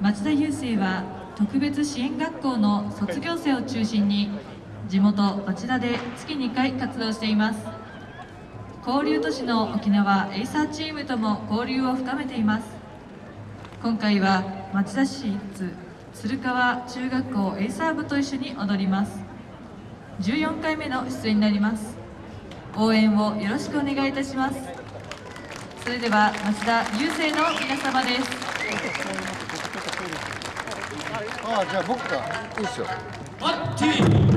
町田郵政は特別支援学校の卒業生を中心に地元町田で月2回活動しています。交流都市の沖縄エイサーチームとも交流を深めています。今回は町田市立鶴川中学校エイサー部と一緒に踊ります。14回目の出演になります。応援をよろしくお願いいたします。それでは町田郵政の皆様です。 아, 제가 먹다. 있어. 아, 맞지?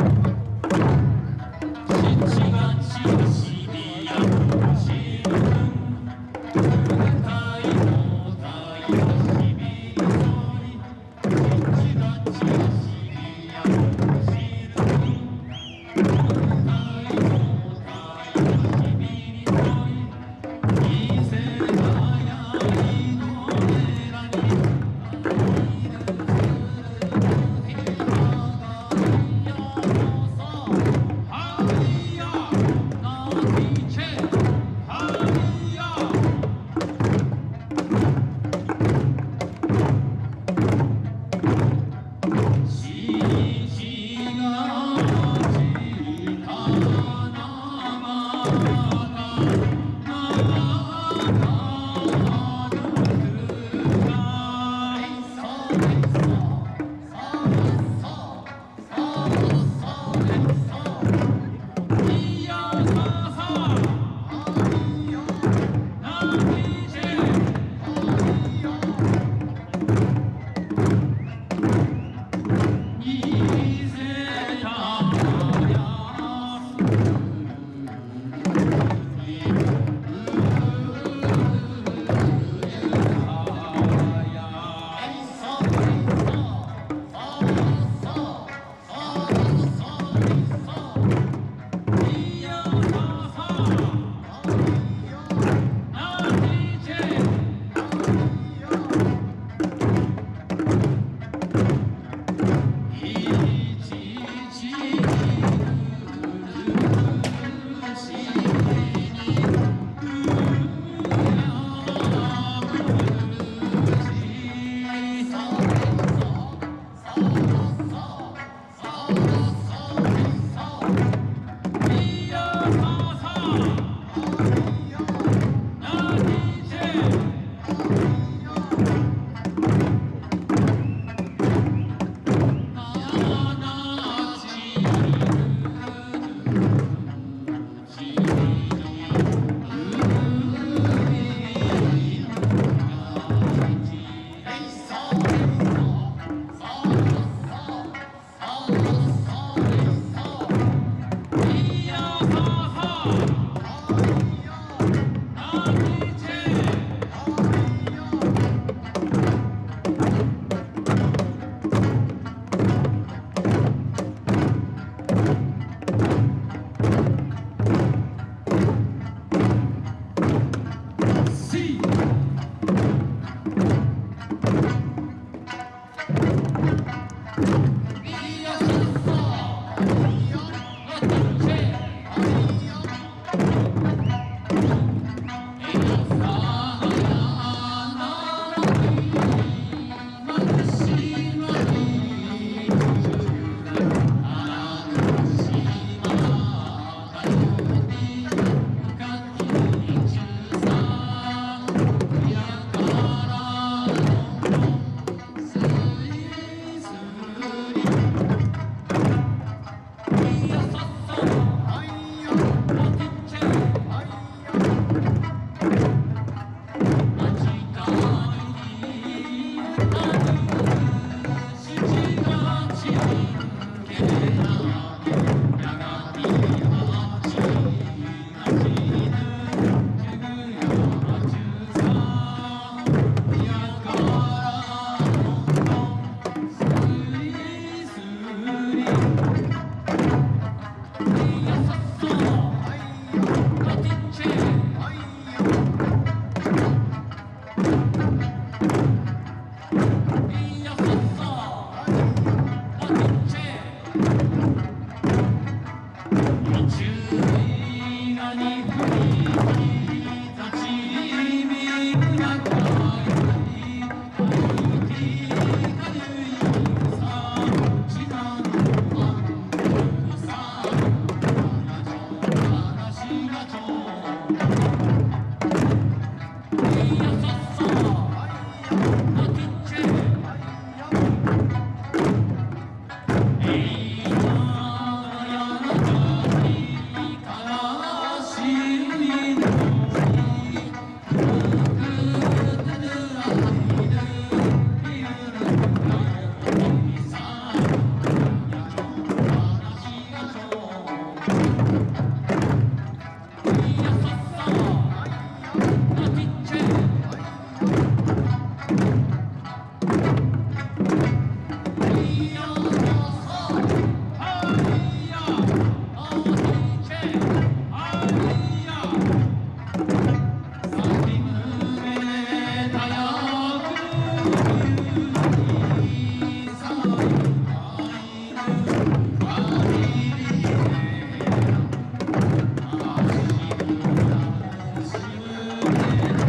you You. Thank you.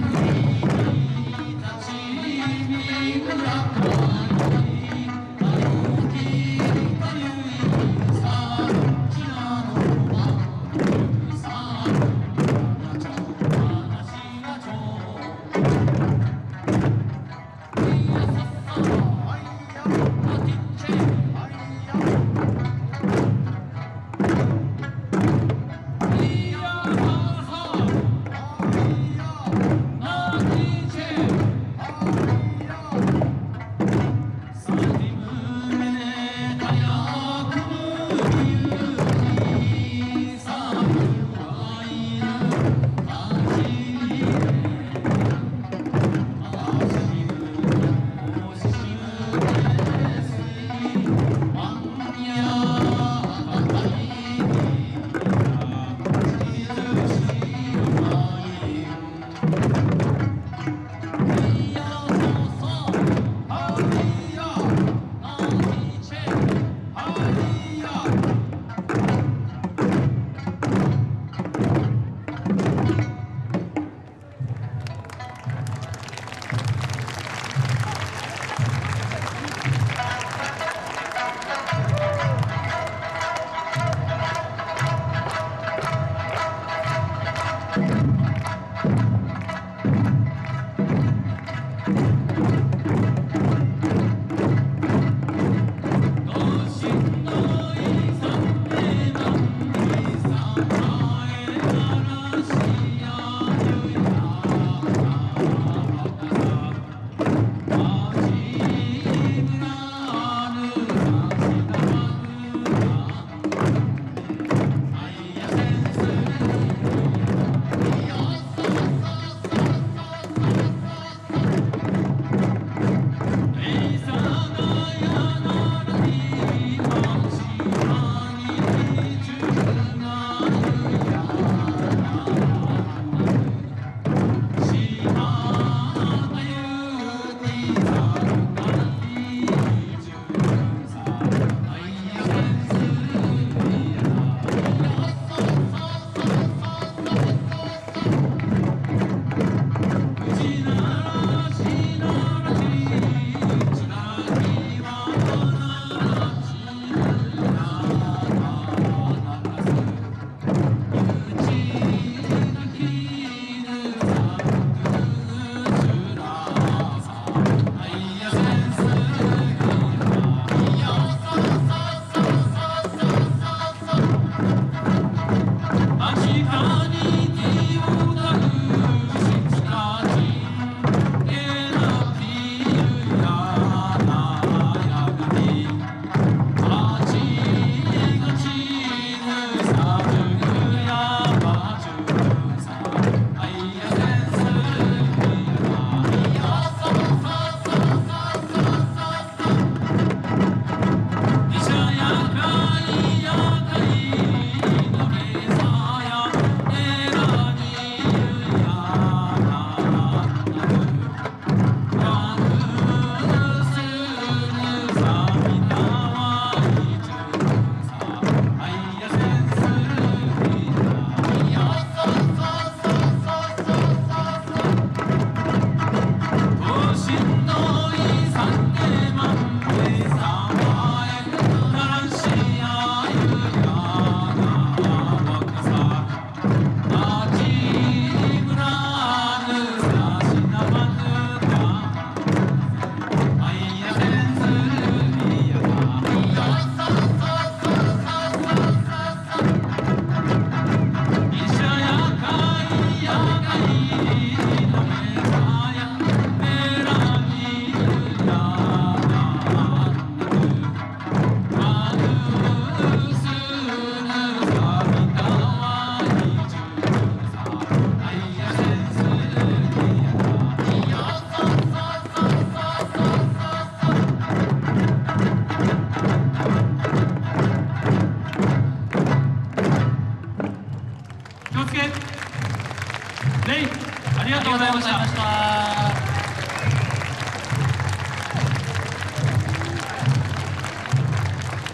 Yeah.